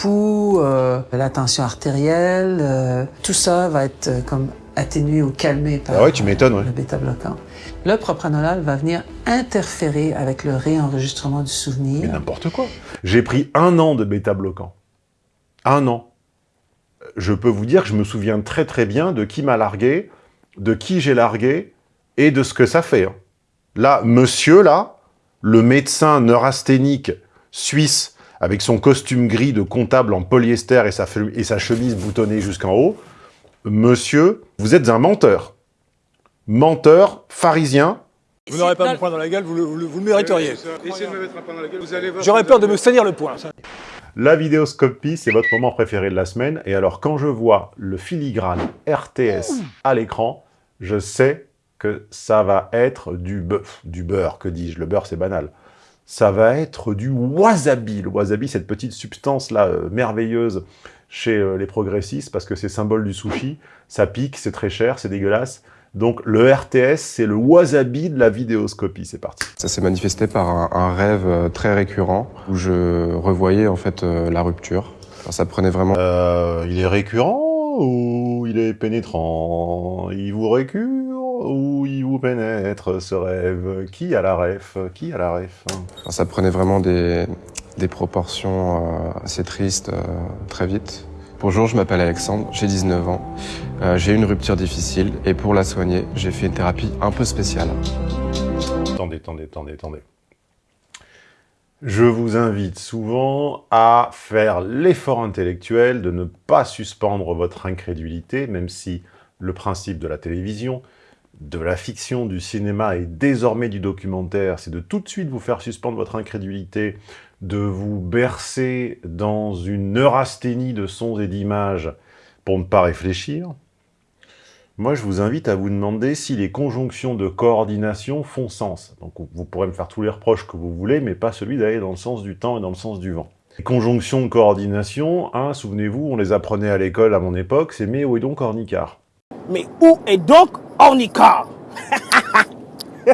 pouls, euh, la tension artérielle, euh, tout ça va être euh, comme atténué ou calmé par Ah ouais, tu m'étonnes, ouais. le bêta-bloquant. Le propranolol va venir interférer avec le réenregistrement du Mais souvenir. n'importe quoi. J'ai pris un an de bêta-bloquant. Un an. Je peux vous dire que je me souviens très très bien de qui m'a largué, de qui j'ai largué, et de ce que ça fait. hein. Là, monsieur, là, le médecin neurasthénique suisse, avec son costume gris de comptable en polyester et sa, fe- et sa chemise boutonnée jusqu'en haut, monsieur, vous êtes un menteur. Menteur, pharisien, Vous n'aurez pas mon poing dans la gueule, vous le, vous le- vous le mériteriez. J'aurais peur de me salir le poing. La vidéoscopie, c'est votre moment préféré de la semaine. Et alors, quand je vois le filigrane RTS à l'écran, je sais que ça va être du bœuf, du beurre, que dis-je Le beurre, c'est banal. Ça va être du wasabi. Le wasabi, cette petite substance-là, euh, merveilleuse chez euh, les progressistes, parce que c'est symbole du sushi. Ça pique, c'est très cher, c'est dégueulasse. Donc, le RTS, c'est le wasabi de la vidéoscopie. C'est parti. Ça s'est manifesté par un, un rêve euh, très récurrent où je revoyais en fait euh, la rupture. Alors, ça prenait vraiment il est récurrent ou il est pénétrant? Il vous récure ou il vous pénètre ce rêve Qui a la ref? Qui a la ref? Ça prenait vraiment des, des proportions euh, assez tristes euh, très vite. Bonjour, je m'appelle Alexandre, j'ai 19 ans. Euh, j'ai eu une rupture difficile et pour la soigner, j'ai fait une thérapie un peu spéciale. Attendez, attendez, attendez, attendez. Je vous invite souvent à faire l'effort intellectuel de ne pas suspendre votre incrédulité, même si le principe de la télévision, de la fiction, du cinéma et désormais du documentaire, c'est de tout de suite vous faire suspendre votre incrédulité, de vous bercer dans une neurasthénie de sons et d'images pour ne pas réfléchir. Moi, je vous invite à vous demander si les conjonctions de coordination font sens. Donc, vous pourrez me faire tous les reproches que vous voulez, mais pas celui d'aller dans le sens du temps et dans le sens du vent. Les conjonctions de coordination, hein, souvenez-vous, on les apprenait à l'école à mon époque, c'est mais est donc Ornicard Mais où est donc Ornicard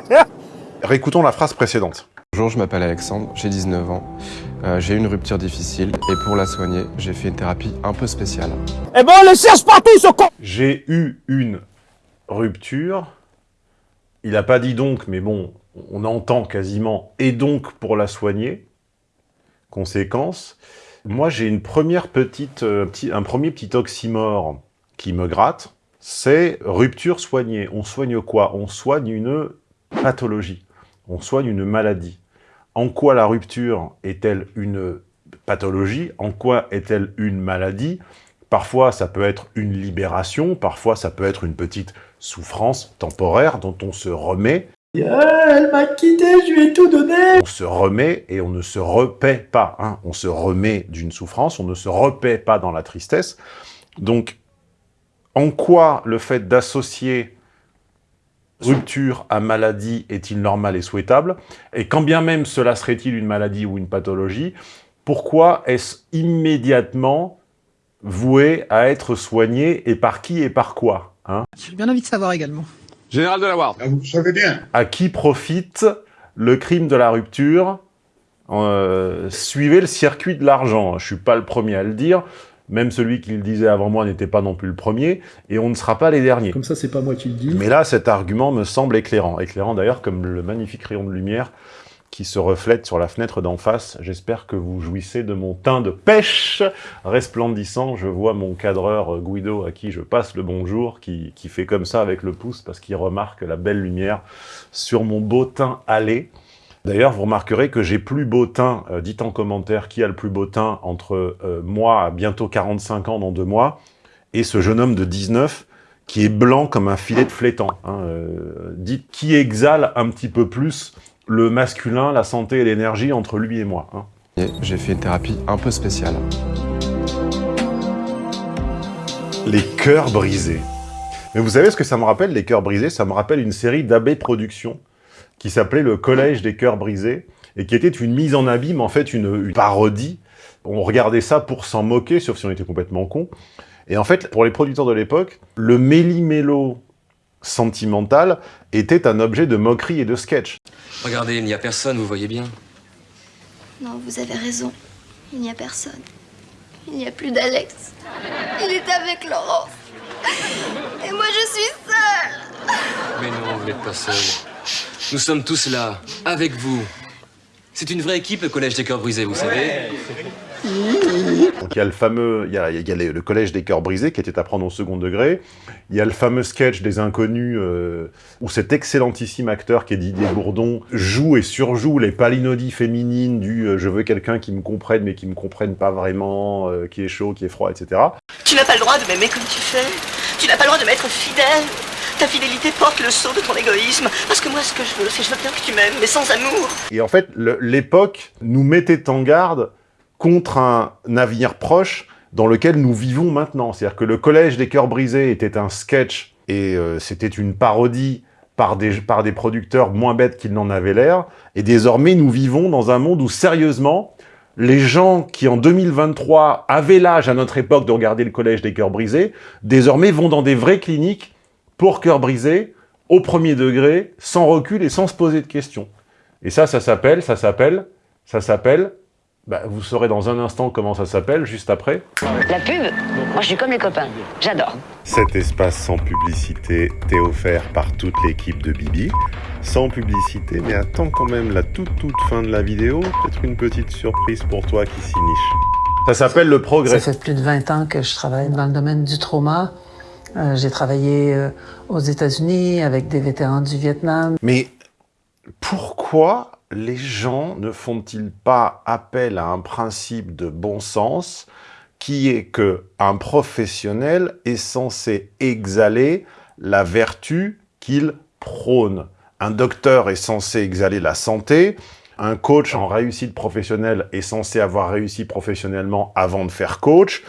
Réécoutons la phrase précédente. Bonjour, je m'appelle Alexandre, j'ai 19 ans. Euh, j'ai eu une rupture difficile et pour la soigner, j'ai fait une thérapie un peu spéciale. Eh ben on le cherche partout ce con J'ai eu une rupture. Il n'a pas dit donc, mais bon, on entend quasiment, et donc pour la soigner. Conséquence, moi j'ai une première petite, euh, petit- un premier petit oxymore qui me gratte, c'est rupture soignée. On soigne quoi? On soigne une pathologie, on soigne une maladie. En quoi la rupture est-elle une pathologie? En quoi est-elle une maladie? Parfois, ça peut être une libération, parfois, ça peut être une petite souffrance temporaire dont on se remet. Elle m'a quitté, je lui ai tout donné. On se remet et on ne se repaît pas. hein. On se remet d'une souffrance, on ne se repaît pas dans la tristesse. Donc, en quoi le fait d'associer rupture à maladie est-il normal et souhaitable? Et quand bien même cela serait-il une maladie ou une pathologie, pourquoi est-ce immédiatement voué à être soigné et par qui et par quoi hein? J'ai bien envie de savoir également. Général de la Ward. Ah, Vous savez bien. à qui profite le crime de la rupture? Euh, Suivez le circuit de l'argent. Je suis pas le premier à le dire. Même celui qui le disait avant moi n'était pas non plus le premier. Et on ne sera pas les derniers. Comme ça, c'est pas moi qui le dis. Mais là, cet argument me semble éclairant. Éclairant d'ailleurs comme le magnifique rayon de lumière qui se reflète sur la fenêtre d'en face. J'espère que vous jouissez de mon teint de pêche resplendissant. Je vois mon cadreur euh, Guido, à qui je passe le bonjour, qui, qui fait comme ça avec le pouce parce qu'il remarque la belle lumière sur mon beau teint allé. D'ailleurs, vous remarquerez que j'ai plus beau teint. Euh, dites en commentaire qui a le plus beau teint entre euh, moi, à bientôt 45 ans dans deux mois, et ce jeune homme de 19 qui est blanc comme un filet de flétan. hein. Euh, dites qui exhale un petit peu plus le masculin, la santé et l'énergie entre lui et moi. hein. J'ai fait une thérapie un peu spéciale. Les cœurs brisés. Mais vous savez ce que ça me rappelle, les cœurs brisés? Ça me rappelle une série d'AB Productions qui s'appelait Le Collège des cœurs brisés et qui était une mise en abîme, en fait, une, une parodie. On regardait ça pour s'en moquer, sauf si on était complètement con. Et en fait, pour les producteurs de l'époque, le méli-mélo sentimental était un objet de moquerie et de sketch. Regardez, il n'y a personne, vous voyez bien. Non, vous avez raison. Il n'y a personne. Il n'y a plus d'Alex. Il est avec Laurence. Et moi, je suis seule. Mais non, vous n'êtes pas seul. Nous sommes tous là, avec vous. C'est une vraie équipe, le Collège des Cœurs Brisés, vous savez. Donc il y a le fameux, il y a, il y a les- le collège des cœurs brisés qui était à prendre au second degré. Il y a le fameux sketch des inconnus euh, où cet excellentissime acteur qui est Didier Bourdon joue et surjoue les palinodies féminines du euh, je veux quelqu'un qui me comprenne mais qui me comprenne pas vraiment, euh, qui est chaud, qui est froid, etc. Tu n'as pas le droit de m'aimer comme tu fais. Tu n'as pas le droit de m'être fidèle. Ta fidélité porte le sceau de ton égoïsme. Parce que moi, ce que je veux, c'est je veux bien que tu m'aimes, mais sans amour. Et en fait, l'époque nous mettait en garde contre un avenir proche dans lequel nous vivons maintenant. C'est-à-dire que le Collège des Cœurs Brisés était un sketch et euh, c'était une parodie par des, par des producteurs moins bêtes qu'ils n'en avaient l'air. Et désormais, nous vivons dans un monde où, sérieusement, les gens qui, en 2023, avaient l'âge à notre époque de regarder le Collège des Cœurs Brisés, désormais vont dans des vraies cliniques pour cœurs brisés, au premier degré, sans recul et sans se poser de questions. Et ça, ça s'appelle, ça s'appelle, ça s'appelle, bah, vous saurez dans un instant comment ça s'appelle, juste après. La pub, moi je suis comme les copains, j'adore. Cet espace sans publicité t'est offert par toute l'équipe de Bibi. Sans publicité, mais attends quand même la toute toute fin de la vidéo, peut-être une petite surprise pour toi qui s'y niche. Ça s'appelle le progrès. Ça fait plus de 20 ans que je travaille dans le domaine du trauma. Euh, J'ai travaillé euh, aux États-Unis avec des vétérans du Vietnam. Mais pourquoi les gens ne font-ils pas appel à un principe de bon sens qui est que un professionnel est censé exhaler la vertu qu'il prône? Un docteur est censé exhaler la santé, un coach en réussite professionnelle est censé avoir réussi professionnellement avant de faire coach,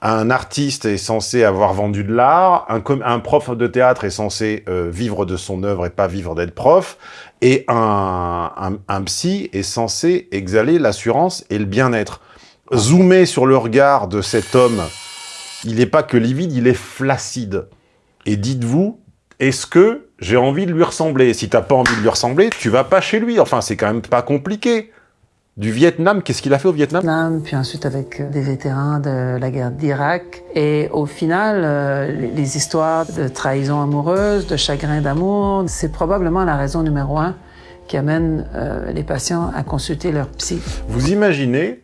un artiste est censé avoir vendu de l'art, un, prof de théâtre est censé euh, vivre de son œuvre et pas vivre d'être prof, et un psy est censé exhaler l'assurance et le bien-être. Zoomer sur le regard de cet homme, il n'est pas que livide, il est flaccide. Et dites-vous, est-ce que j'ai envie de lui ressembler Si t'as pas envie de lui ressembler, tu vas pas chez lui. Enfin, c'est quand même pas compliqué. Du Vietnam, qu'est-ce qu'il a fait au Vietnam? Vietnam, puis ensuite avec euh, des vétérans de la guerre d'Irak. Et au final, euh, les- les histoires de trahison amoureuse, de chagrin d'amour, c'est probablement la raison numéro un qui amène euh, les patients à consulter leur psy. Vous imaginez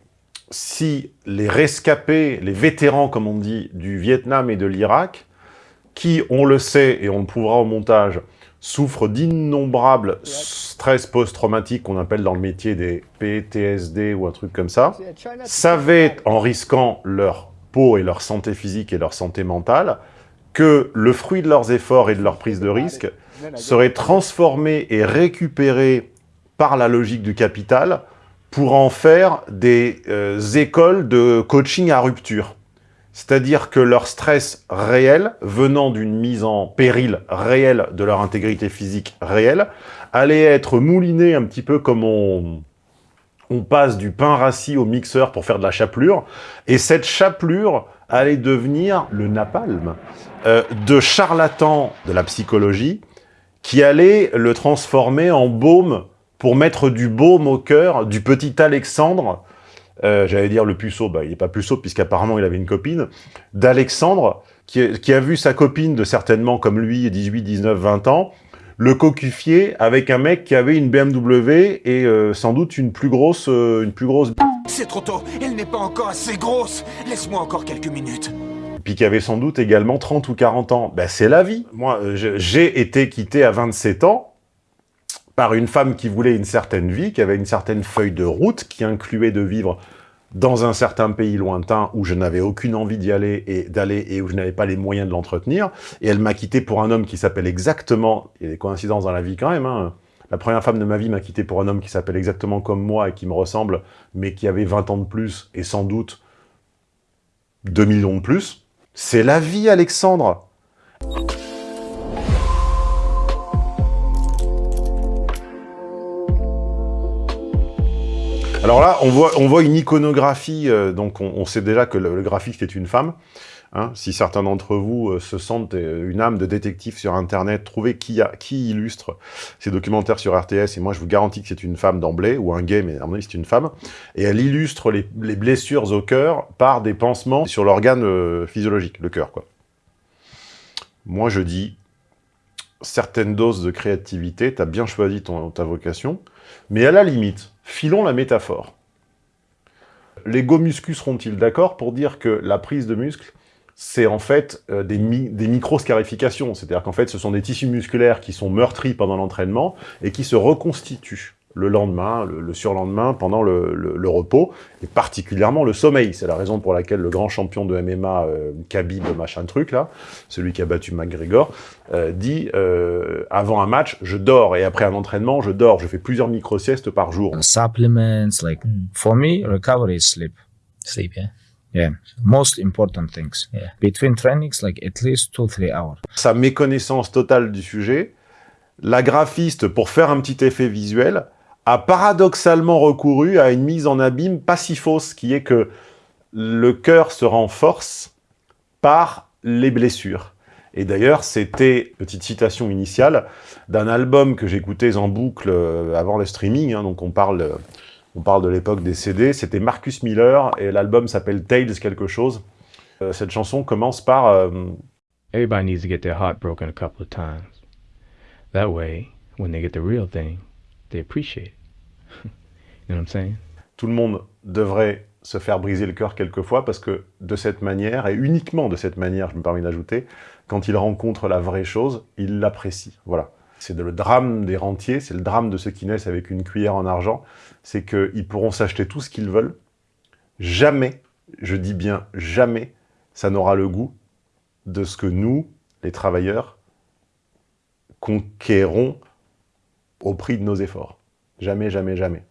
si les rescapés, les vétérans, comme on dit, du Vietnam et de l'Irak, qui, on le sait et on le prouvera au montage, souffrent d'innombrables stress post-traumatiques qu'on appelle dans le métier des PTSD ou un truc comme ça, savaient, en risquant leur peau et leur santé physique et leur santé mentale, que le fruit de leurs efforts et de leur prise de risque serait transformé et récupéré par la logique du capital pour en faire des euh, écoles de coaching à rupture. C'est-à-dire que leur stress réel, venant d'une mise en péril réelle de leur intégrité physique réelle, allait être mouliné un petit peu comme on, passe du pain rassis au mixeur pour faire de la chapelure, et cette chapelure allait devenir le napalm euh, de charlatans de la psychologie qui allait le transformer en baume pour mettre du baume au cœur du petit Alexandre, euh, j'allais dire le puceau, bah, il n'est pas puceau puisqu'apparemment il avait une copine, d'Alexandre, qui, qui a vu sa copine de certainement comme lui, 18, 19, 20 ans, le cocufier avec un mec qui avait une BMW et euh, sans doute une plus grosse, euh, une plus grosse C'est trop tôt, elle n'est pas encore assez grosse. Laisse-moi encore quelques minutes. puis qui avait sans doute également 30 ou 40 ans. Ben, c'est la vie. Moi, euh, j'ai été quitté à 27 ans par une femme qui voulait une certaine vie, qui avait une certaine feuille de route, qui incluait de vivre dans un certain pays lointain où je n'avais aucune envie d'y aller et d'aller et où je n'avais pas les moyens de l'entretenir. Et elle m'a quitté pour un homme qui s'appelle exactement, il y a des coïncidences dans la vie quand même, hein. La première femme de ma vie m'a quitté pour un homme qui s'appelle exactement comme moi et qui me ressemble, mais qui avait 20 ans de plus et sans doute 2 millions de plus. C'est la vie, Alexandre Alors là, on voit, une iconographie, euh, donc on, sait déjà que le, graphiste est une femme, Hein, si certains d'entre vous euh, se sentent euh, une âme de détective sur Internet, trouvez qui, illustre ces documentaires sur RTS, et moi je vous garantis que c'est une femme d'emblée, ou un gay, mais à mon avis c'est une femme, et elle illustre les, les blessures au cœur par des pansements sur l'organe physiologique, le cœur. quoi. Moi je dis, certaines doses de créativité, tu as bien choisi ta vocation, mais à la limite, filons la métaphore. Les go muscus seront-ils d'accord pour dire que la prise de muscle, c'est en fait euh, des, mi des micro-scarifications? C'est-à-dire qu'en fait, ce sont des tissus musculaires qui sont meurtris pendant l'entraînement et qui se reconstituent le lendemain, le, le surlendemain, pendant le, le, le, repos, et particulièrement le sommeil. C'est la raison pour laquelle le grand champion de MMA, euh, Khabib, machin truc, là, celui qui a battu McGregor, euh, dit euh, avant un match, je dors, et après un entraînement, je dors. Je fais plusieurs micro-siestes par jour. Supplements, like, for me, recovery is sleep. Sleep, yeah. Yeah, most important things. Yeah. Between trainings, like at least two, three hours. Sa méconnaissance totale du sujet, la graphiste, pour faire un petit effet visuel, a paradoxalement recouru à une mise en abîme pas si fausse, qui est que le cœur se renforce par les blessures. Et d'ailleurs, c'était, petite citation initiale, d'un album que j'écoutais en boucle euh, avant le streaming, hein, donc on parle, on parle de l'époque des CD, c'était Marcus Miller, et l'album s'appelle Tales quelque chose. Euh, cette chanson commence par... Euh, Everybody needs to get their heart broken a couple of times. That way, when they get the real thing, they appreciate it. Tout le monde devrait se faire briser le cœur quelquefois parce que de cette manière, et uniquement de cette manière, je me permets d'ajouter, quand il rencontre la vraie chose, il l'apprécie. Voilà. C'est le drame des rentiers, c'est le drame de ceux qui naissent avec une cuillère en argent, c'est qu'ils pourront s'acheter tout ce qu'ils veulent. Jamais, je dis bien jamais, ça n'aura le goût de ce que nous, les travailleurs, conquérons au prix de nos efforts. Jamais, jamais, jamais.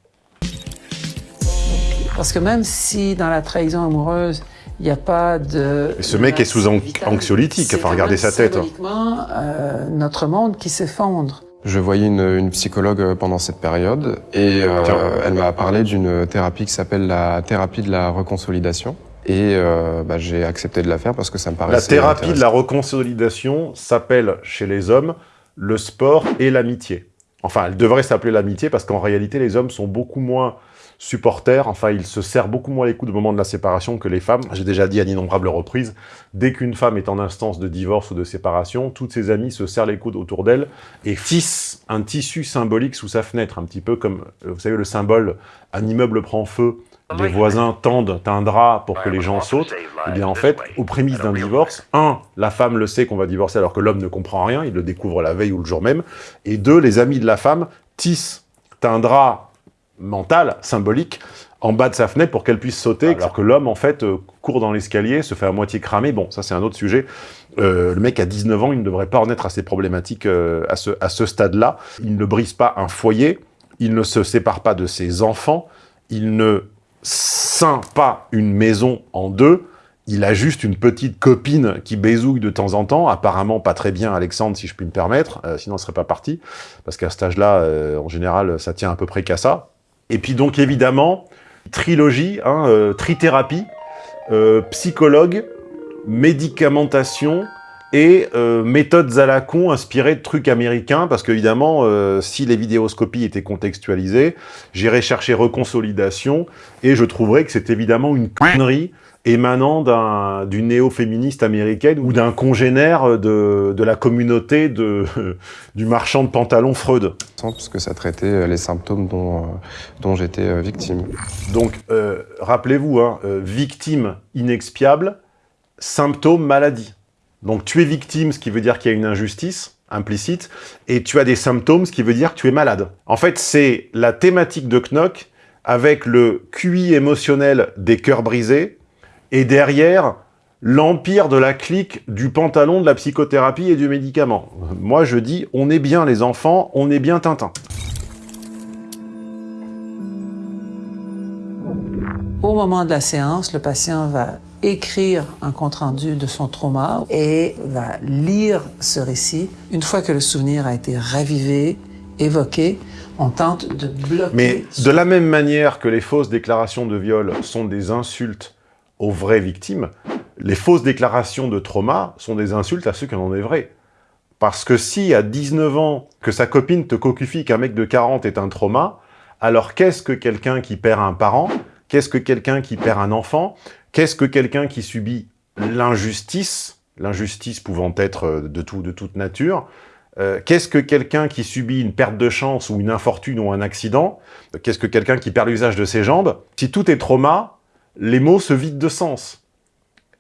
Parce que même si dans la trahison amoureuse, il n'y a pas de... Mais ce mec est sous an anxiolytique, enfin regardez sa tête. C'est euh, notre monde qui s'effondre. Je voyais une, une, psychologue pendant cette période et euh, elle m'a parlé d'une thérapie qui s'appelle la thérapie de la reconsolidation. Et euh, bah, j'ai accepté de la faire parce que ça me paraissait La thérapie de la reconsolidation s'appelle chez les hommes le sport et l'amitié. Enfin, elle devrait s'appeler l'amitié parce qu'en réalité, les hommes sont beaucoup moins supporters, enfin, ils se serrent beaucoup moins les coups au moment de la séparation que les femmes. J'ai déjà dit à d'innombrables reprises, dès qu'une femme est en instance de divorce ou de séparation, toutes ses amies se serrent les coudes autour d'elle et tissent un tissu symbolique sous sa fenêtre, un petit peu comme, vous savez, le symbole « un immeuble prend feu », les voisins tendent un drap pour que les gens sautent, eh bien en fait, aux prémices d'un divorce, un, la femme le sait qu'on va divorcer alors que l'homme ne comprend rien, il le découvre la veille ou le jour même, et deux, les amis de la femme tissent un drap mental, symbolique, en bas de sa fenêtre pour qu'elle puisse sauter, alors que l'homme, en fait, euh, court dans l'escalier, se fait à moitié cramer. Bon, ça, c'est un autre sujet. Euh, le mec a 19 ans, il ne devrait pas en être à ces problématiques euh, à ce, à ce stade-là. Il ne brise pas un foyer, il ne se sépare pas de ses enfants, il ne scinde pas une maison en deux, il a juste une petite copine qui baisouille de temps en temps, apparemment pas très bien Alexandre, si je puis me permettre, euh, sinon il serait pas parti, parce qu'à cet âge-là, euh, en général, ça tient à peu près qu'à ça. Et puis donc évidemment, trilogie, hein, euh, trithérapie, psychologue, médicamentation, et euh, méthodes à la con inspirées de trucs américains, parce qu'évidemment, euh, si les vidéoscopies étaient contextualisées, j'irais chercher reconsolidation, et je trouverais que c'est évidemment une connerie émanant d'une néo-féministe américaine ou d'un congénère de, de, la communauté de, du marchand de pantalons Freud. Parce que ça traitait les symptômes dont, dont j'étais victime. Donc, euh, rappelez-vous, hein, victime inexpiable, symptôme maladie. Donc tu es victime, ce qui veut dire qu'il y a une injustice implicite, et tu as des symptômes, ce qui veut dire que tu es malade. En fait, c'est la thématique de Knock avec le QI émotionnel des cœurs brisés, et derrière, l'empire de la clique du pantalon, de la psychothérapie et du médicament. Moi, je dis, on est bien les enfants, on est bien Tintin. Au moment de la séance, le patient va écrire un compte-rendu de son trauma et va lire ce récit. Une fois que le souvenir a été ravivé, évoqué, on tente de bloquer... Mais de la même manière que les fausses déclarations de viol sont des insultes aux vraies victimes, les fausses déclarations de trauma sont des insultes à ceux qui en ont des vrais. Parce que si à 19 ans, que sa copine te cocufie qu'un mec de 40 est un trauma, alors qu'est-ce que quelqu'un qui perd un parent Qu'est-ce que quelqu'un qui perd un enfant Qu'est-ce que quelqu'un qui subit l'injustice L'injustice pouvant être euh, de, tout, de toute nature. Euh, Qu'est-ce que quelqu'un qui subit une perte de chance ou une infortune ou un accident Qu'est-ce que quelqu'un qui perd l'usage de ses jambes Si tout est trauma, les mots se vident de sens.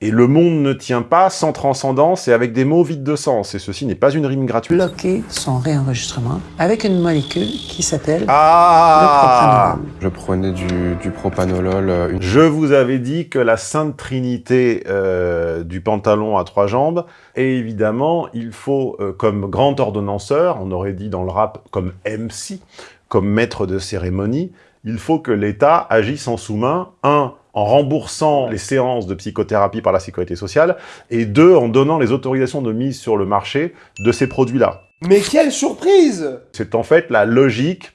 Et le monde ne tient pas sans transcendance et avec des mots vides de sens. Et ceci n'est pas une rime gratuite. Bloquer son réenregistrement avec une molécule qui s'appelle ah le. Je prenais du, du propanolol. euh, Une... Je vous avais dit que la sainte trinité euh, du pantalon à trois jambes, et évidemment, il faut, euh, comme grand ordonnanceur, on aurait dit dans le rap comme MC, comme maître de cérémonie, il faut que l'État agisse en sous-main, un, en remboursant les séances de psychothérapie par la sécurité sociale, et deux, en donnant les autorisations de mise sur le marché de ces produits-là. Mais quelle surprise C'est en fait la logique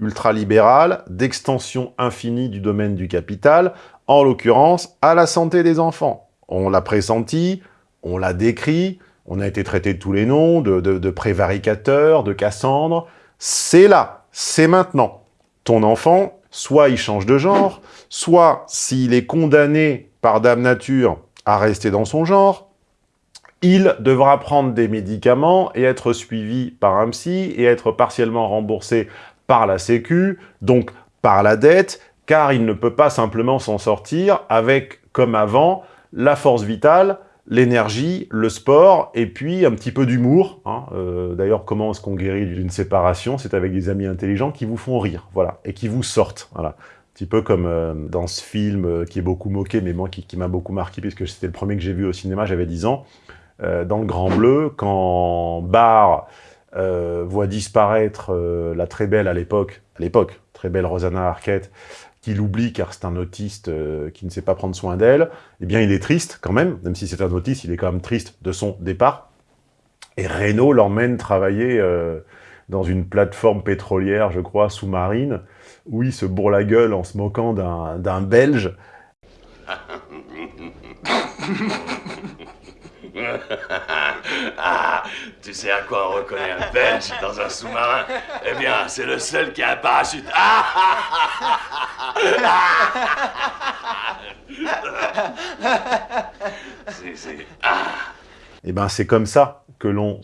ultralibérale d'extension infinie du domaine du capital, en l'occurrence à la santé des enfants. On l'a pressenti, on l'a décrit, on a été traité de tous les noms, de, de, de prévaricateur, de Cassandre. C'est là, c'est maintenant. Ton enfant, soit il change de genre, soit s'il est condamné par Dame Nature à rester dans son genre, il devra prendre des médicaments et être suivi par un psy et être partiellement remboursé par la Sécu, donc par la dette, car il ne peut pas simplement s'en sortir avec, comme avant, la force vitale, l'énergie, le sport, et puis un petit peu d'humour. Hein. Euh, D'ailleurs, comment est-ce qu'on guérit d'une séparation? C'est avec des amis intelligents qui vous font rire, voilà, et qui vous sortent, voilà. Un petit peu comme euh, dans ce film euh, qui est beaucoup moqué, mais moi qui, m'a beaucoup marqué, puisque c'était le premier que j'ai vu au cinéma, j'avais 10 ans, euh, dans Le Grand Bleu, quand Barr euh, voit disparaître la très belle à l'époque, à l'époque, très belle Rosanna Arquette, qu'il oublie car c'est un autiste qui ne sait pas prendre soin d'elle, eh bien il est triste quand même, même si c'est un autiste, il est quand même triste de son départ. Et Renault l'emmène travailler dans une plateforme pétrolière, je crois, sous-marine, où il se bourre la gueule en se moquant d'un Belge. ah, tu sais à quoi on reconnaît un Belge dans un sous-marin? Eh bien, c'est le seul qui a un parachute. Ah, ah, ah, ah. C'est- c'est- ah. Eh ben, c'est comme ça que l'on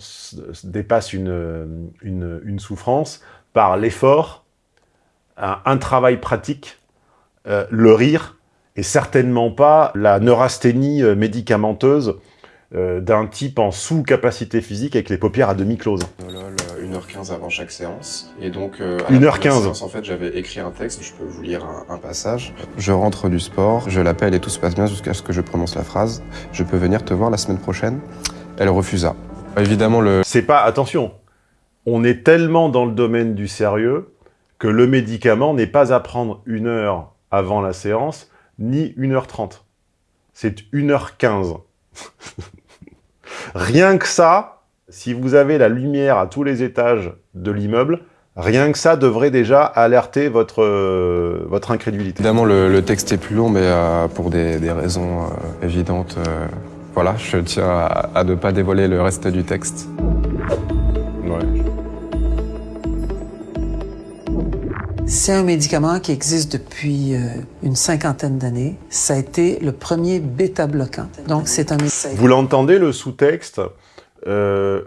dépasse une, une, une souffrance par l'effort, un, un travail pratique, euh, le rire, et certainement pas la neurasthénie euh, médicamenteuse euh, d'un type en sous-capacité physique avec les paupières à demi closes. Propanolol, euh, 1h15 avant chaque séance. Et donc, euh, à 1h15. la première séance, en fait, j'avais écrit un texte, je peux vous lire un, un passage. Je rentre du sport, je l'appelle et tout se passe bien jusqu'à ce que je prononce la phrase. Je peux venir te voir la semaine prochaine Elle refusa. Évidemment, le... C'est pas... Attention, on est tellement dans le domaine du sérieux que le médicament n'est pas à prendre une heure avant la séance, ni 1h30. C'est 1h15. rien que ça, si vous avez la lumière à tous les étages de l'immeuble, rien que ça devrait déjà alerter votre, euh, votre incrédulité. Évidemment, le, le texte est plus long, mais euh, pour des, des raisons euh, évidentes, euh, voilà, je tiens à, à ne pas dévoiler le reste du texte. Ouais. C'est un médicament qui existe depuis euh, une cinquantaine d'années. Ça a été le premier bêta-bloquant. Donc, c'est un. Vous l'entendez, le sous-texte euh,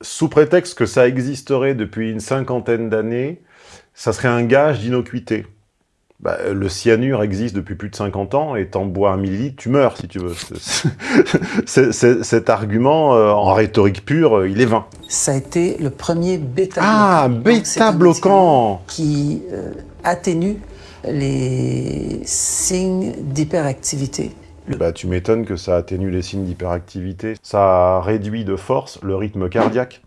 Sous prétexte que ça existerait depuis une cinquantaine d'années, ça serait un gage d'innocuité. Bah, le cyanure existe depuis plus de 50 ans, et t'en bois un millilitre, tu meurs, si tu veux. Cet argument, euh, en rhétorique pure, euh, il est vain. Ça a été le premier bêta-bloquant. Ah, bêta-bloquant qui euh, atténue les signes d'hyperactivité. Bah, tu m'étonnes que ça atténue les signes d'hyperactivité. Ça réduit de force le rythme cardiaque.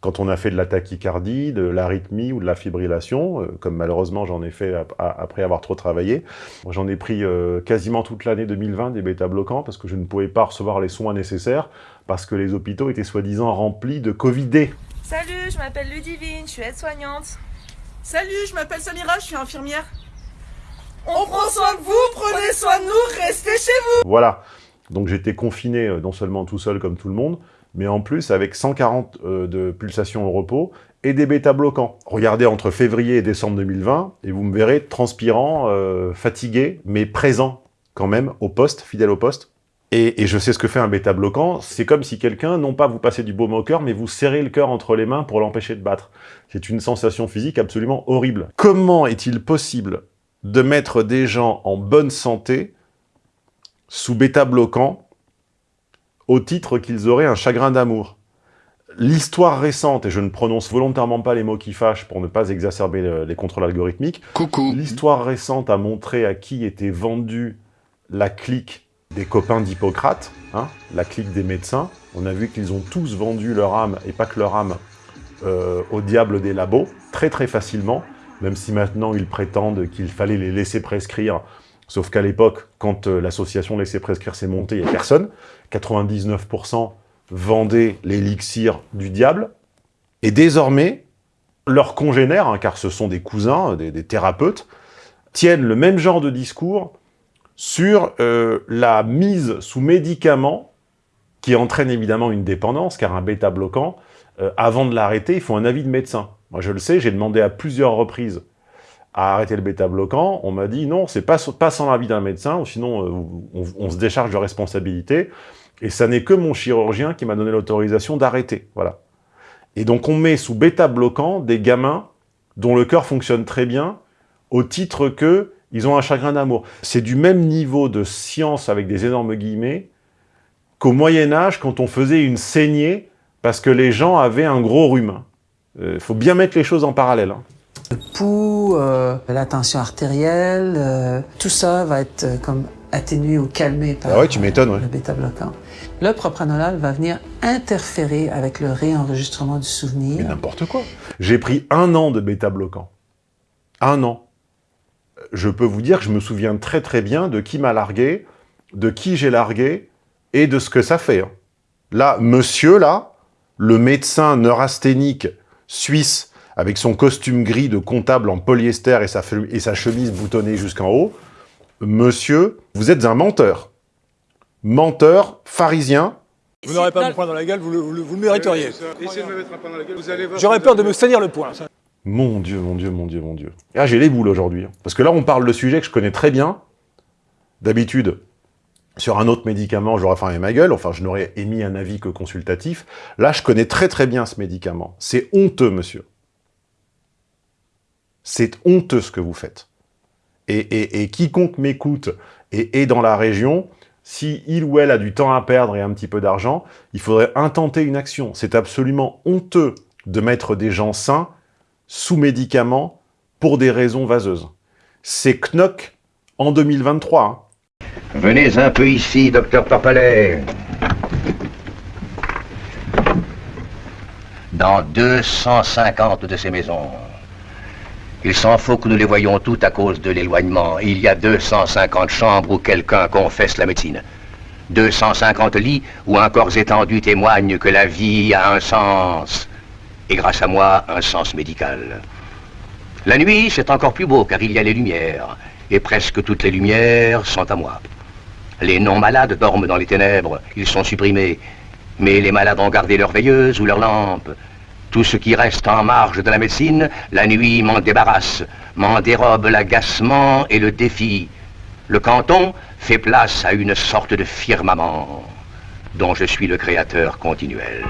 Quand on a fait de la tachycardie, de l'arythmie ou de la fibrillation, euh, comme malheureusement j'en ai fait ap- après avoir trop travaillé, j'en ai pris euh, quasiment toute l'année 2020 des bêta-bloquants parce que je ne pouvais pas recevoir les soins nécessaires parce que les hôpitaux étaient soi-disant remplis de Covidés. Salut, je m'appelle Ludivine, je suis aide-soignante. Salut, je m'appelle Samira, je suis infirmière. On prend soin de vous, prenez soin de nous, restez chez vous. Voilà. Donc j'étais confiné euh, non seulement tout seul comme tout le monde, mais en plus avec 140 euh, de pulsations au repos et des bêta-bloquants. Regardez entre février et décembre 2020, et vous me verrez transpirant, euh, fatigué, mais présent quand même au poste, fidèle au poste. Et, je sais ce que fait un bêta-bloquant, c'est comme si quelqu'un, non pas vous passez du baume au cœur, mais vous serrez le cœur entre les mains pour l'empêcher de battre. C'est une sensation physique absolument horrible. Comment est-il possible de mettre des gens en bonne santé sous bêta-bloquant au titre qu'ils auraient un chagrin d'amour L'histoire récente, et je ne prononce volontairement pas les mots qui fâchent pour ne pas exacerber le- les contrôles algorithmiques, l'histoire récente a montré à qui était vendue la clique des copains d'Hippocrate, hein, la clique des médecins. On a vu qu'ils ont tous vendu leur âme, et pas que leur âme, euh, au diable des labos, très très facilement, même si maintenant ils prétendent qu'il fallait les laisser prescrire, sauf qu'à l'époque, quand euh, l'association laissait prescrire s'est montée, il n'y a personne. 99% vendaient l'élixir du diable, et désormais, leurs congénères, hein, car ce sont des cousins, des, des thérapeutes, tiennent le même genre de discours sur euh, la mise sous médicaments qui entraîne évidemment une dépendance, car un bêta-bloquant, euh, avant de l'arrêter, il faut un avis de médecin. Moi, je le sais, j'ai demandé à plusieurs reprises à arrêter le bêta-bloquant. On m'a dit non, c'est pas, pas sans l'avis d'un médecin, sinon euh, on, se décharge de responsabilité. Et ça n'est que mon chirurgien qui m'a donné l'autorisation d'arrêter. Voilà. Et donc on met sous bêta-bloquant des gamins dont le cœur fonctionne très bien, au titre que ils ont un chagrin d'amour. C'est du même niveau de science, avec des énormes guillemets, qu'au Moyen-Âge, quand on faisait une saignée, parce que les gens avaient un gros rhume. Il faut bien mettre les choses en parallèle. hein. Le pouls, euh, la tension artérielle, euh, tout ça va être euh, comme atténué ou calmé par Ah ouais, tu m'étonnes, ouais. le bêta-bloquant. Le propranolol va venir interférer avec le réenregistrement du souvenir. Mais n'importe quoi. J'ai pris un an de bêta-bloquant. Un an. Je peux vous dire que je me souviens très très bien de qui m'a largué, de qui j'ai largué, et de ce que ça fait. hein. Là, monsieur, là, le médecin neurasthénique suisse, avec son costume gris de comptable en polyester et sa, fe- et sa chemise boutonnée jusqu'en haut, monsieur, vous êtes un menteur. Menteur, pharisien, Vous n'aurez pas mon poing dans la gueule, vous le, vous le- vous le mériteriez. Essayez de me mettre un pain dans la gueule, vous allez voir. J'aurais peur de me salir le poing. Mon Dieu, mon Dieu, mon Dieu, mon Dieu. Ah, j'ai les boules aujourd'hui. hein. Parce que là, on parle de sujets que je connais très bien. D'habitude, sur un autre médicament, j'aurais fermé ma gueule. Enfin, je n'aurais émis un avis que consultatif. Là, je connais très très bien ce médicament. C'est honteux, monsieur. C'est honteux ce que vous faites. Et, quiconque m'écoute et est dans la région, si il ou elle a du temps à perdre et un petit peu d'argent, il faudrait intenter une action. C'est absolument honteux de mettre des gens sains sous médicaments pour des raisons vaseuses. C'est Knock en 2023. hein. Venez un peu ici, docteur Torpalet. Dans 250 de ces maisons. Il s'en faut que nous les voyions toutes à cause de l'éloignement. Il y a 250 chambres où quelqu'un confesse la médecine. 250 lits où un corps étendu témoigne que la vie a un sens. Et grâce à moi, un sens médical. La nuit, c'est encore plus beau car il y a les lumières. Et presque toutes les lumières sont à moi. Les non-malades dorment dans les ténèbres, ils sont supprimés. Mais les malades ont gardé leur veilleuse ou leur lampe. Tout ce qui reste en marge de la médecine, la nuit m'en débarrasse, m'en dérobe l'agacement et le défi. Le canton fait place à une sorte de firmament dont je suis le créateur continuel.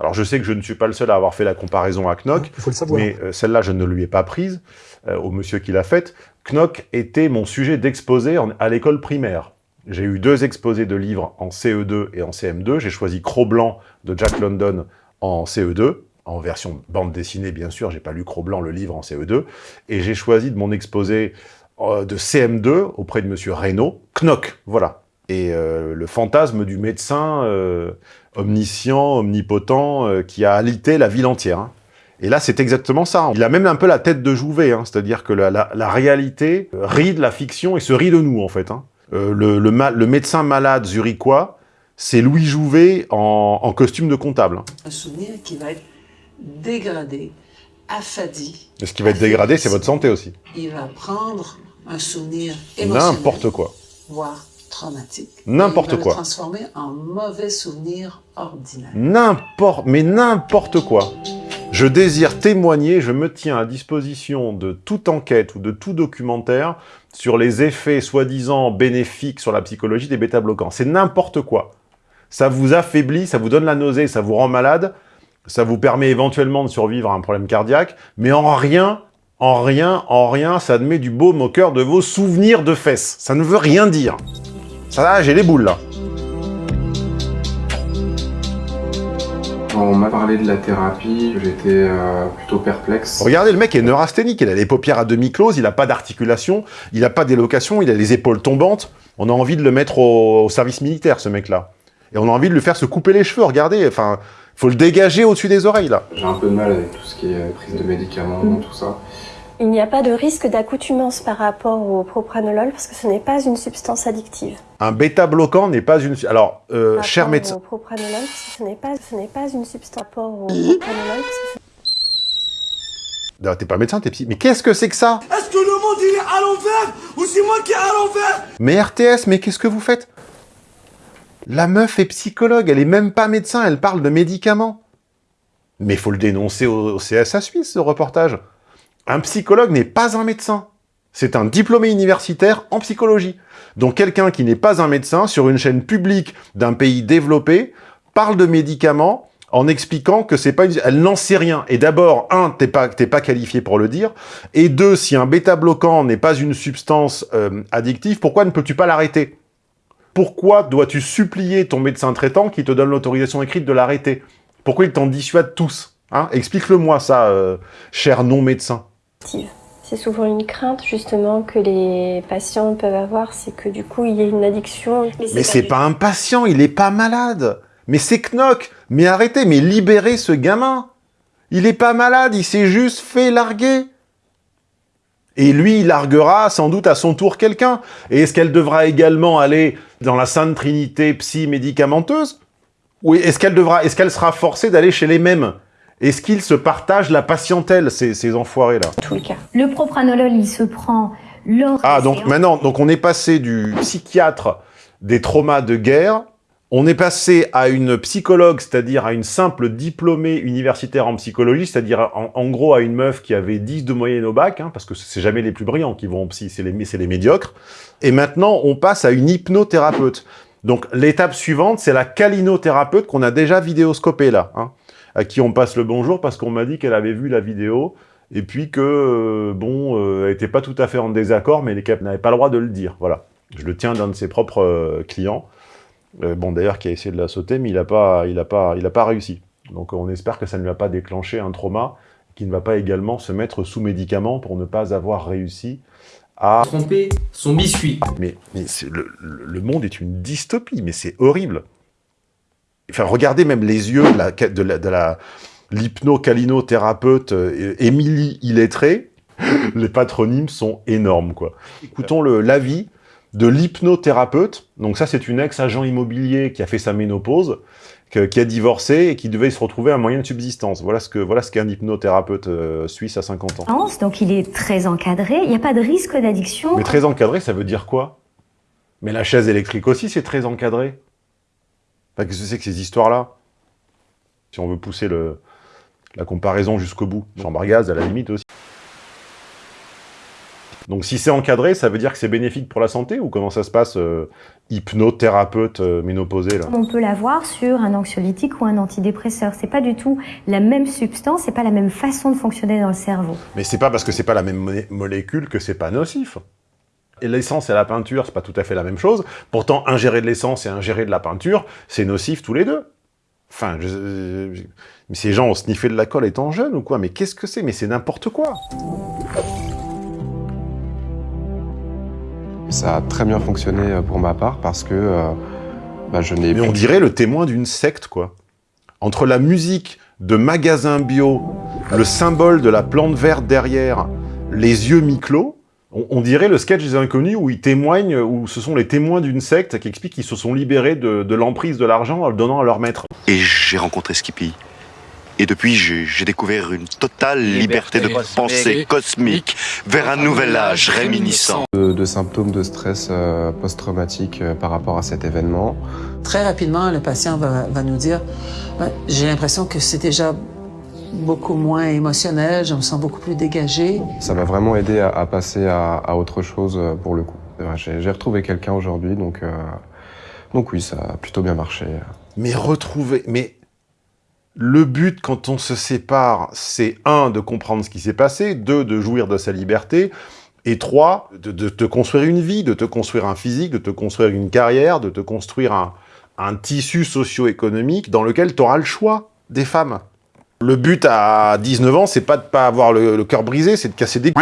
Alors je sais que je ne suis pas le seul à avoir fait la comparaison à Knock, Il faut le savoir. mais euh, celle-là je ne lui ai pas prise euh, au monsieur qui l'a faite. Knock était mon sujet d'exposé à l'école primaire. J'ai eu deux exposés de livres en CE2 et en CM2. J'ai choisi Cro-Blanc de Jack London en CE2, en version bande dessinée bien sûr, j'ai pas lu Cro-Blanc le livre en CE2, et j'ai choisi de mon exposé euh, de CM2 auprès de monsieur Reynaud, Knock, voilà. Et euh, le fantasme du médecin euh, omniscient, omnipotent, qui a alité la ville entière. hein. Et là, c'est exactement ça. Il a même un peu la tête de Jouvet, hein, c'est-à-dire que la, réalité rit de la fiction et se rit de nous, en fait. hein. Le médecin malade zurichois, c'est Louis Jouvet en, en costume de comptable. hein. Un souvenir qui va être dégradé, affadi. Et ce qui va être dégradé, c'est votre santé aussi. Il va prendre un souvenir émotionnel, N'importe quoi. voire traumatique. N'importe quoi. le transformer en mauvais souvenir ordinaire. N'importe, mais n'importe quoi. Je désire témoigner, je me tiens à disposition de toute enquête ou de tout documentaire sur les effets soi-disant bénéfiques sur la psychologie des bêta-bloquants. C'est n'importe quoi. Ça vous affaiblit, ça vous donne la nausée, ça vous rend malade, ça vous permet éventuellement de survivre à un problème cardiaque, mais en rien, en rien, en rien, ça ne met du baume au cœur de vos souvenirs de fesses. Ça ne veut rien dire. Ça, là, j'ai les boules, là. On m'a parlé de la thérapie, j'étais euh, plutôt perplexe. Regardez, le mec est neurasthénique, il a les paupières à demi closes, il n'a pas d'articulation, il n'a pas d'élocation, il a les épaules tombantes. On a envie de le mettre au, au service militaire, ce mec-là. Et on a envie de lui faire se couper les cheveux, regardez, enfin, faut le dégager au-dessus des oreilles, là. J'ai un peu de mal avec tout ce qui est prise de médicaments, tout ça. Il n'y a pas de risque d'accoutumance par rapport au propranolol parce que ce n'est pas une substance addictive. Un bêta-bloquant n'est pas une... Alors, euh, Par cher médecin... Au propranolol parce que ce n'est pas, ce n'est pas une substance. Par rapport au propranolol parce que Non, T'es pas médecin, t'es psy... Mais qu'est-ce que c'est que ça? Est-ce que le monde il est à l'envers? Ou c'est moi qui est à l'envers? Mais RTS, mais qu'est-ce que vous faites? La meuf est psychologue, elle est même pas médecin, elle parle de médicaments. Mais faut le dénoncer au, CSA Suisse, ce reportage. Un psychologue n'est pas un médecin. C'est un diplômé universitaire en psychologie. Donc quelqu'un qui n'est pas un médecin, sur une chaîne publique d'un pays développé, parle de médicaments en expliquant que c'est pas une... Elle n'en sait rien. Et d'abord, un, t'es pas, pas qualifié pour le dire. Et deux, si un bêta-bloquant n'est pas une substance euh, addictive, pourquoi ne peux-tu pas l'arrêter? Pourquoi dois-tu supplier ton médecin traitant qui te donne l'autorisation écrite de l'arrêter? Pourquoi il t'en dissuade tous hein? Explique-le-moi ça, euh, cher non-médecin. C'est souvent une crainte justement que les patients peuvent avoir, c'est que du coup il y ait une addiction. Mais c'est pas un patient, il est pas malade. Mais c'est Knock. Mais arrêtez, mais libérez ce gamin. Il est pas malade, il s'est juste fait larguer. Et lui, il larguera sans doute à son tour quelqu'un. Et est-ce qu'elle devra également aller dans la sainte trinité psy-médicamenteuse Ou est-ce qu'elle devra, est-ce qu'elle sera forcée d'aller chez les mêmes? Est-ce qu'ils se partagent la patientèle, ces, ces enfoirés-là? Tout le cas. Le propranolol, il se prend lors Ah, donc maintenant, donc on est passé du psychiatre des traumas de guerre, on est passé à une psychologue, c'est-à-dire à une simple diplômée universitaire en psychologie, c'est-à-dire en, gros à une meuf qui avait 10 de moyenne au bac, hein, parce que c'est jamais les plus brillants qui vont en psy, c'est les, les médiocres. Et maintenant, on passe à une hypnothérapeute. Donc l'étape suivante, c'est la câlinothérapeute qu'on a déjà vidéoscopée là, hein, à qui on passe le bonjour parce qu'on m'a dit qu'elle avait vu la vidéo, et puis que, euh, bon, euh, elle était pas tout à fait en désaccord, mais qu'elle n'avait pas le droit de le dire, voilà. Je le tiens d'un de ses propres euh, clients, euh, bon d'ailleurs qui a essayé de la sauter, mais il n'a pas, il a pas, il a pas réussi. Donc on espère que ça ne lui a pas déclenché un trauma, qu'il ne va pas également se mettre sous médicaments pour ne pas avoir réussi à... Tromper son biscuit. Mais, le, monde est une dystopie, mais c'est horrible. Enfin, regardez même les yeux de la, de la, de la l'hypno-calinothérapeute euh, Émilie Illettré. Les patronymes sont énormes, quoi. Écoutons l'avis de l'hypnothérapeute. Donc ça, c'est une ex-agent immobilier qui a fait sa ménopause, que- qui a divorcé et qui devait se retrouver un moyen de subsistance. Voilà ce que voilà qu'est un hypnothérapeute euh, suisse à 50 ans. Donc il est très encadré, il n'y a pas de risque d'addiction. Mais très encadré, ça veut dire quoi? Mais la chaise électrique aussi, c'est très encadré. Enfin, qu'est-ce que c'est que ces histoires-là? Si on veut pousser le, la comparaison jusqu'au bout. Chambre à gaz, à la limite aussi. Donc si c'est encadré, ça veut dire que c'est bénéfique pour la santé Ou comment ça se passe, euh, hypnothérapeute euh, ménopausée, là? On peut l'avoir sur un anxiolytique ou un antidépresseur. C'est pas du tout la même substance, c'est pas la même façon de fonctionner dans le cerveau. Mais c'est pas parce que c'est pas la même mo- molécule que c'est pas nocif. Et l'essence et la peinture, c'est pas tout à fait la même chose. Pourtant, ingérer de l'essence et ingérer de la peinture, c'est nocif tous les deux. Enfin, je- je- mais ces gens ont sniffé de la colle étant jeunes ou quoi? Mais qu'est-ce que c'est? Mais c'est n'importe quoi Ça a très bien fonctionné euh, pour ma part parce que euh, bah, je n'ai Mais on dirait le témoin d'une secte, quoi. Entre la musique de magasin bio, le symbole de la plante verte derrière, les yeux mi-clos, on, on dirait le sketch des inconnus où ils témoignent, où ce sont les témoins d'une secte qui expliquent qu'ils se sont libérés de, de l'emprise de l'argent en le donnant à leur maître. Et j'ai rencontré Skippy. Et depuis, j'ai découvert une totale liberté, de pensée cosmique vers un nouvel âge réminiscent. De, symptômes de stress euh, post-traumatique euh, par rapport à cet événement. Très rapidement, le patient va, va nous dire j'ai l'impression que c'est déjà beaucoup moins émotionnel, je me sens beaucoup plus dégagé. Ça m'a vraiment aidé à, à passer à, à, autre chose euh, pour le coup. J'ai retrouvé quelqu'un aujourd'hui, donc, euh, donc oui, ça a plutôt bien marché. Mais retrouver... Mais le but quand on se sépare, c'est un, de comprendre ce qui s'est passé, deux, de jouir de sa liberté, et trois, de, te construire une vie, de te construire un physique, de te construire une carrière, de te construire un, tissu socio-économique dans lequel tu auras le choix des femmes. Le but à 19 ans, c'est pas de pas avoir le, cœur brisé, c'est de casser des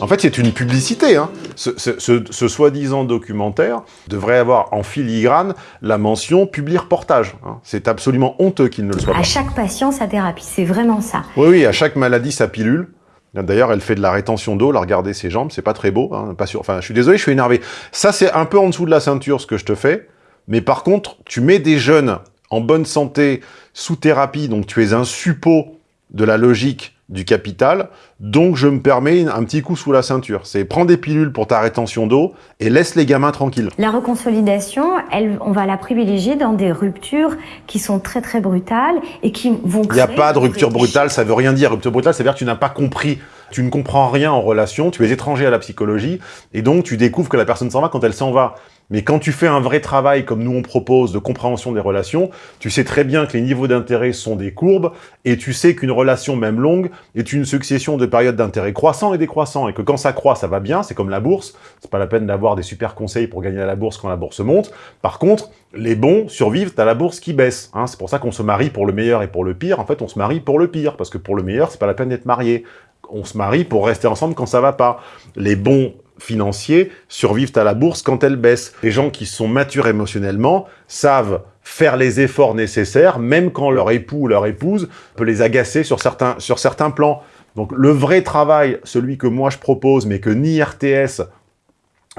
En fait, c'est une publicité. Hein. Ce, ce, ce, ce soi-disant documentaire devrait avoir en filigrane la mention « public reportage hein. C'est absolument honteux qu'il ne le soit pas. À chaque patient, sa thérapie, c'est vraiment ça. Oui, oui, à chaque maladie, sa pilule. D'ailleurs, elle fait de la rétention d'eau, la regarder ses jambes, c'est pas très beau, hein, pas sûr. Enfin, je suis désolé, je suis énervé. Ça, c'est un peu en dessous de la ceinture, ce que je te fais. Mais par contre, tu mets des jeunes en bonne santé, sous thérapie, donc tu es un suppôt de la logique du capital, donc je me permets un petit coup sous la ceinture. C'est prends des pilules pour ta rétention d'eau et laisse les gamins tranquilles. La reconsolidation, elle, on va la privilégier dans des ruptures qui sont très très brutales et qui vont créer... Il n'y a pas de rupture brutale, ça veut rien dire. Rupture brutale, ça veut dire que tu n'as pas compris. Tu ne comprends rien en relation, tu es étranger à la psychologie, et donc tu découvres que la personne s'en va quand elle s'en va. Mais quand tu fais un vrai travail, comme nous on propose, de compréhension des relations, tu sais très bien que les niveaux d'intérêt sont des courbes, et tu sais qu'une relation, même longue, est une succession de périodes d'intérêt croissants et décroissants, et que quand ça croît, ça va bien, c'est comme la bourse, c'est pas la peine d'avoir des super conseils pour gagner à la bourse quand la bourse monte. Par contre, les bons survivent à la bourse qui baisse. Hein. C'est pour ça qu'on se marie pour le meilleur et pour le pire. En fait, on se marie pour le pire, parce que pour le meilleur, c'est pas la peine d'être marié. On se marie pour rester ensemble quand ça va pas. Les bons financiers survivent à la bourse quand elle baisse. Les gens qui sont matures émotionnellement savent faire les efforts nécessaires, même quand leur époux ou leur épouse peut les agacer sur certains, sur certains plans. Donc le vrai travail, celui que moi je propose, mais que ni RTS,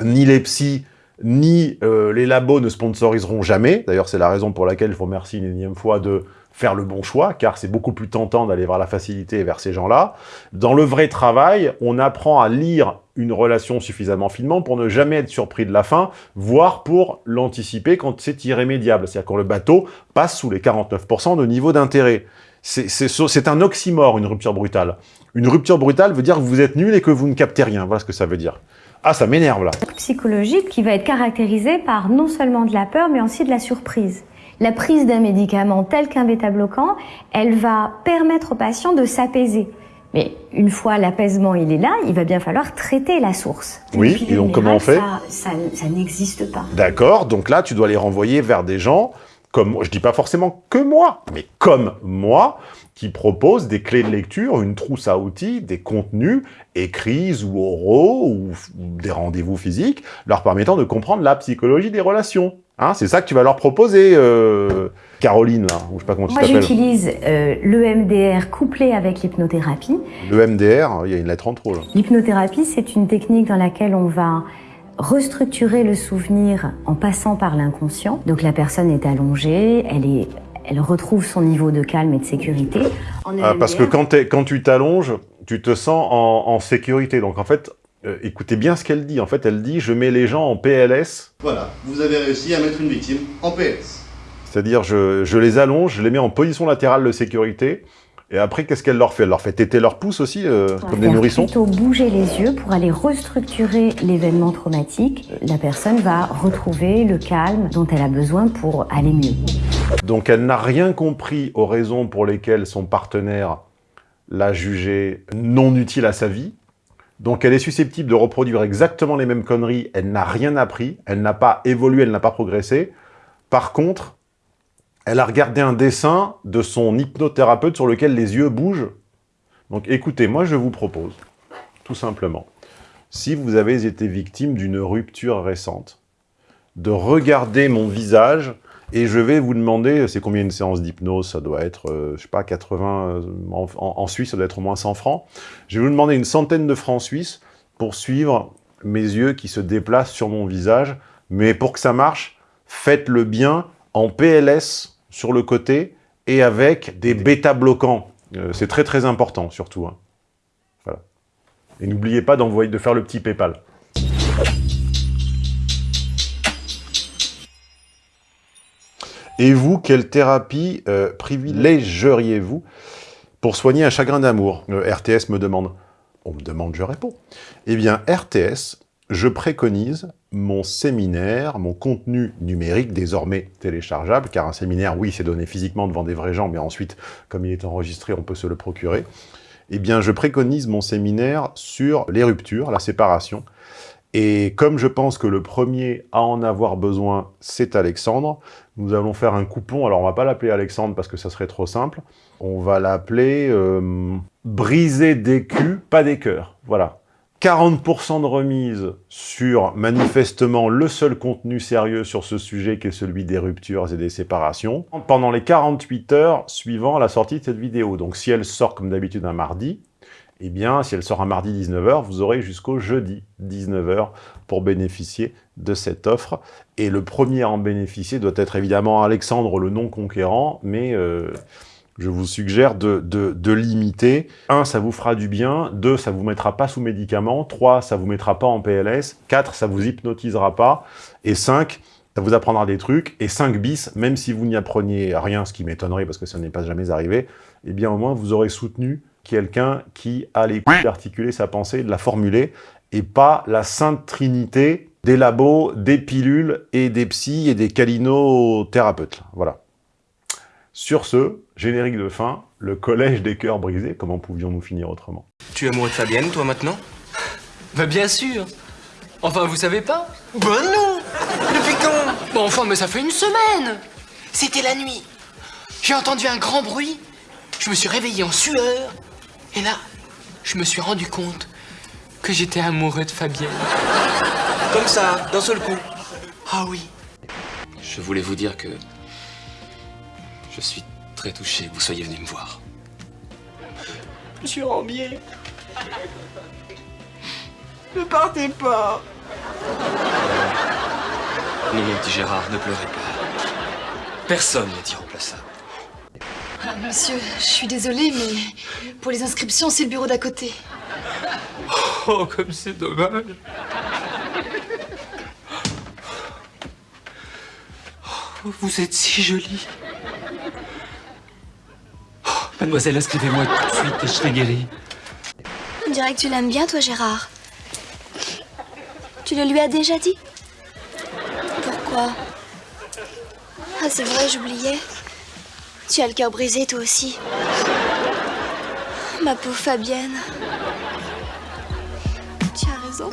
ni les psys, ni euh, les labos ne sponsoriseront jamais, d'ailleurs c'est la raison pour laquelle je vous remercie une énième fois de faire le bon choix, car c'est beaucoup plus tentant d'aller vers la facilité vers ces gens-là. Dans le vrai travail, on apprend à lire une relation suffisamment finement pour ne jamais être surpris de la fin, voire pour l'anticiper quand c'est irrémédiable. C'est-à-dire quand le bateau passe sous les 49% de niveau d'intérêt. C'est un oxymore, une rupture brutale. Une rupture brutale veut dire que vous êtes nul et que vous ne captez rien. Voilà ce que ça veut dire. Ah, ça m'énerve là. Psychologique qui va être caractérisé par non seulement de la peur, mais aussi de la surprise. La prise d'un médicament tel qu'un bêta-bloquant, elle va permettre au patient de s'apaiser. Mais une fois l'apaisement il est là, il va bien falloir traiter la source. Oui, et donc comment on fait Ça, ça, n'existe pas. D'accord, donc là tu dois les renvoyer vers des gens comme je dis pas forcément que moi, mais comme moi, qui proposent des clés de lecture, une trousse à outils, des contenus écrits ou oraux ou des rendez-vous physiques, leur permettant de comprendre la psychologie des relations. Hein, c'est ça que tu vas leur proposer, euh, Caroline, là, ou je sais pas comment tu t'appelles. Moi, j'utilise euh, l'EMDR couplé avec l'hypnothérapie. L'EMDR, il y a une lettre en trop, là. L'hypnothérapie, c'est une technique dans laquelle on va restructurer le souvenir en passant par l'inconscient. Donc la personne est allongée, elle est elle retrouve son niveau de calme et de sécurité. Ah, parce que quand, quand tu t'allonges, tu te sens en, en, sécurité. Donc en fait, euh, écoutez bien ce qu'elle dit. En fait, elle dit « je mets les gens en PLS ». Voilà, vous avez réussi à mettre une victime en PLS. C'est-à-dire, je, je les allonge, je les mets en position latérale de sécurité, et après, qu'est-ce qu'elle leur fait? Elle leur fait téter leur pouce aussi, euh, comme des nourrissons? plutôt bouger les yeux pour aller restructurer l'événement traumatique. La personne va retrouver le calme dont elle a besoin pour aller mieux. Donc elle n'a rien compris aux raisons pour lesquelles son partenaire l'a jugé non utile à sa vie. Donc elle est susceptible de reproduire exactement les mêmes conneries, elle n'a rien appris, elle n'a pas évolué, elle n'a pas progressé. Par contre, elle a regardé un dessin de son hypnothérapeute sur lequel les yeux bougent. Donc écoutez, moi je vous propose, tout simplement, si vous avez été victime d'une rupture récente, de regarder mon visage et je vais vous demander, c'est combien une séance d'hypnose Ça doit être, euh, je sais pas, 80, euh, en, en, Suisse, ça doit être au moins 100 francs. Je vais vous demander une centaine de francs suisses pour suivre mes yeux qui se déplacent sur mon visage. Mais pour que ça marche, faites-le bien en PLS sur le côté et avec des bêta-bloquants. Euh, c'est très très important surtout. hein. Voilà. Et n'oubliez pas d'envoyer, de faire le petit Paypal. Et vous, quelle thérapie euh, privilégieriez-vous pour soigner un chagrin d'amour? Euh, RTS me demande. On me demande, je réponds. Eh bien, RTS, je préconise mon séminaire, mon contenu numérique, désormais téléchargeable, car un séminaire, oui, c'est donné physiquement devant des vrais gens, mais ensuite, comme il est enregistré, on peut se le procurer. Eh bien, je préconise mon séminaire sur les ruptures, la séparation. Et comme je pense que le premier à en avoir besoin, c'est Alexandre, nous allons faire un coupon. Alors, on va pas l'appeler Alexandre parce que ça serait trop simple. On va l'appeler euh, Briser des culs, pas des cœurs. Voilà. 40% de remise sur, manifestement, le seul contenu sérieux sur ce sujet qui est celui des ruptures et des séparations, pendant les 48 heures suivant la sortie de cette vidéo. Donc si elle sort comme d'habitude un mardi, eh bien, si elle sort un mardi 19h, vous aurez jusqu'au jeudi 19h pour bénéficier de cette offre. Et le premier à en bénéficier doit être évidemment Alexandre, le non-conquérant, mais euh, je vous suggère de, de, de limiter. Un, ça vous fera du bien. Deux, ça vous mettra pas sous médicaments. Trois, ça vous mettra pas en PLS. Quatre, ça vous hypnotisera pas. Et cinq, ça vous apprendra des trucs. Et 5 bis, même si vous n'y appreniez rien, ce qui m'étonnerait parce que ça n'est pas jamais arrivé, eh bien au moins vous aurez soutenu quelqu'un qui a les couilles d'articuler sa pensée, de la formuler, et pas la sainte trinité des labos, des pilules et des psys et des calinothérapeutes. Voilà. Sur ce, générique de fin, le collège des cœurs brisés, comment pouvions-nous finir autrement? Tu es amoureux de Fabienne, toi, maintenant? Bah bien sûr Enfin, vous savez pas? Ben non Depuis quand? Bon, enfin, mais ça fait une semaine C'était la nuit. J'ai entendu un grand bruit. Je me suis réveillé en sueur. Et là, Je me suis rendu compte que j'étais amoureux de Fabienne. comme ça, d'un seul coup. Ah oui Je voulais vous dire que... Je suis très touché que vous soyez venu me voir. Monsieur Rambier. Ne partez pas. Non, mon petit Gérard, ne pleurez pas. Personne n'est irremplaçable. Ah, monsieur, je suis désolée, mais pour les inscriptions, c'est le bureau d'à côté. Oh, comme c'est dommage. Oh, Vous êtes si jolie. Mademoiselle, inscrivez-moi tout de suite et je serai guéri. On dirait que tu l'aimes bien, toi, Gérard. Tu le lui as déjà dit? Pourquoi? Ah, c'est vrai, j'oubliais. Tu as le cœur brisé, toi aussi. Ma pauvre Fabienne. Tu as raison.